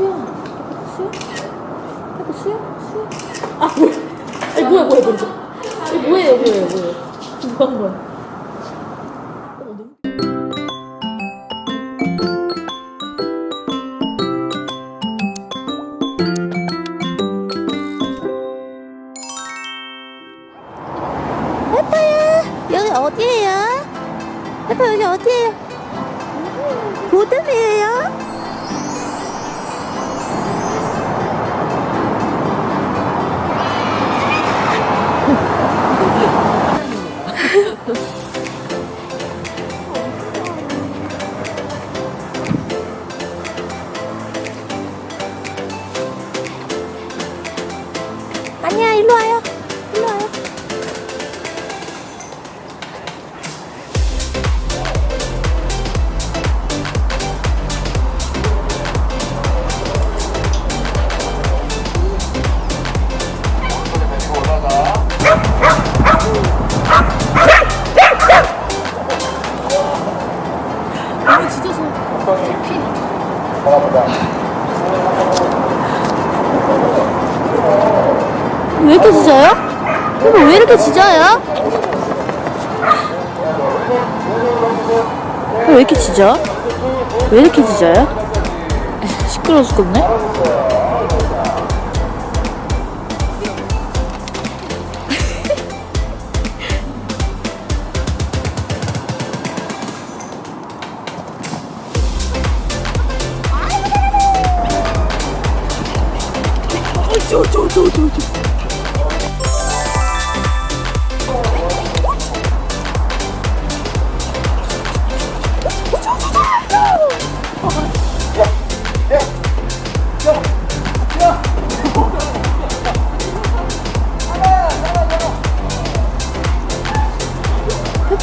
수영. 수영? 해봐 수영? 수영? 아 뭐야? 아니 뭐야 뭐야 뭐야? 이거 뭐예요 뭐예요 뭐예요? 뭐한 거야? 여기 어디예요? 해파 여기 어디예요? 고등이에요? 아니야 일로 와요. 일로 와요. 너무 짖어서 피. 왜 이렇게 짖어요? 이거 왜 이렇게 짖어요? 왜 이렇게 짖어? 왜 이렇게 짖어요? 시끄러워 죽겠네?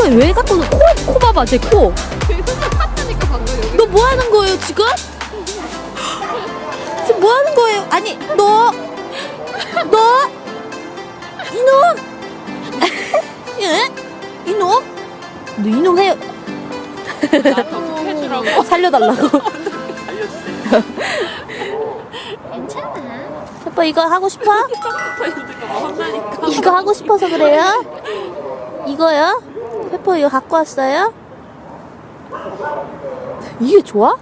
해봐 왜 갖고 너 코, 코 봐봐 제 코. 너 뭐 하는 거예요 지금? 지금 뭐 하는 거예요? 아니 너, 너 이놈, 예? 이놈, 너 이놈 해 해주라고? 살려달라고. 괜찮아. 오빠 이거 하고 싶어? 이거 하고 싶어서 그래요? 이거요? 페퍼 이거 갖고 왔어요? 이게 좋아?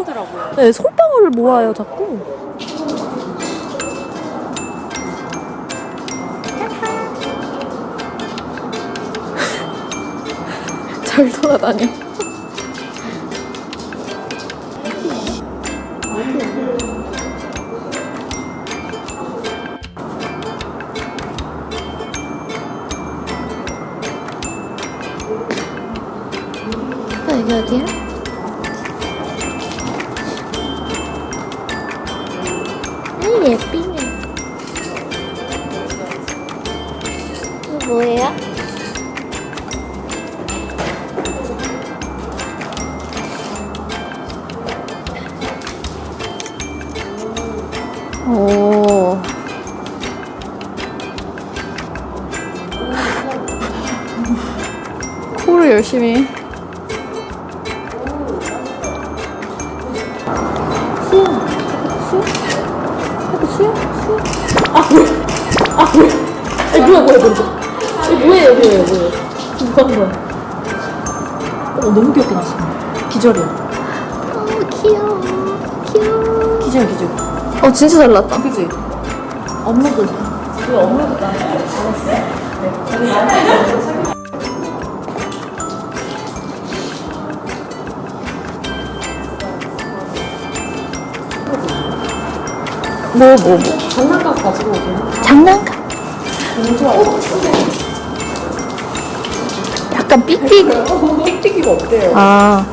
하더라고요. 네, 솔방울을 모아요 자꾸. 잘 돌아다녀. 어, 어디야? 아 예쁘네. 이거 뭐예요? 오. 코를 열심히. 아 뭐야? 아 뭐야? 아니 뭐야 뭐야 뭐야? 이거 뭐예요 뭐예요 뭐예요? 뭐한 거야? 어 너무 귀엽게 났어. 기절이야. 어 귀여워. 귀여워. 기절 기절. 어 진짜 잘 났다. 그지? 업로드. 그 업로드 나 알았어. 뭐 뭐 뭐? 장난감 가지고 오긴 장난감. 약간 삑삑. 띡띡이가 없대요. 아.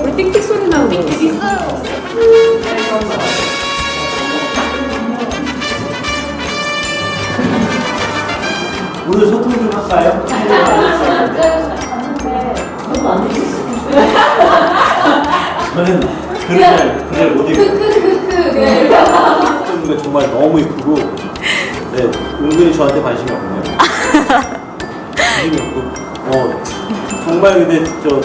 우리 띡띡 소리 나는 거 있어요. 오늘 소통 좀 할까요? 저는 그런 날 그날 못 입고 그 정말 너무 이쁘고 네 은근히 저한테 관심이 없네요 관심이 없고 어 정말 근데 저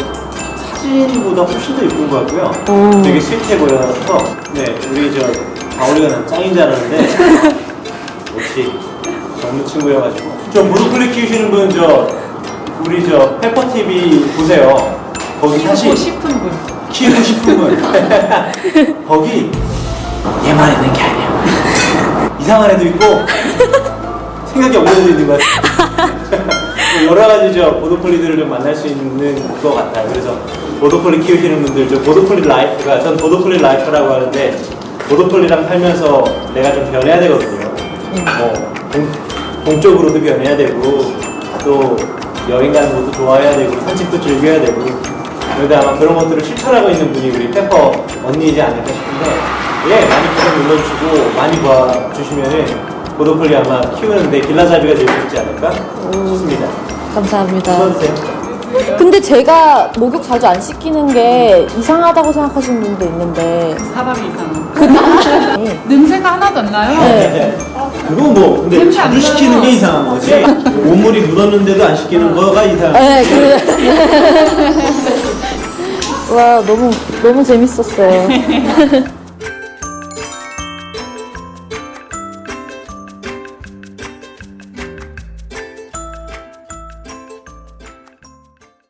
사진보다 훨씬 더 이쁜 것 같고요 되게 스윗해 보여서 네, 우리 저 가오리가 난 짱인 줄 알았는데 역시 젊은 친구여가지고 저 보더콜리 키우시는 분 저 우리 저 페퍼 TV 보세요. 거기 사실 키우고 싶은 분. 키우고 싶은 분 거기 얘만 있는 게 아니야. 이상한 애도 있고 생각이 없는 애도 있는 것 같아. 여러 가지 저 보더콜리들을 좀 만날 수 있는 것 같아요. 그래서 보더콜리 키우시는 분들 저 보더콜리 life가 전 보더콜리 life라고 하는데 보도폴리랑 살면서 내가 좀 변해야 되거든요. 뭐 공, 공적으로도 변해야 되고 또 여행 가는 것도 좋아해야 되고 산책도 즐겨야 되고 그런데 아마 그런 것들을 실천하고 있는 분이 우리 페퍼 언니이지 않을까 싶은데 예 많이 구독 눌러주시고 많이 봐주시면은 보도폴리 아마 키우는데 길라잡이가 될 수 있지 않을까 싶습니다. 감사합니다. 써주세요. 근데 제가 목욕 자주 안 시키는 게 이상하다고 생각하시는 분도 있는데 사람이 이상한. 냄새가 하나도 안 나요. 네. 그건 뭐 근데 자주. 시키는 게 이상한 거지 온물이 묻었는데도 안 시키는 거가 이상한 네, 그. 와, 너무, 너무 재밌었어요.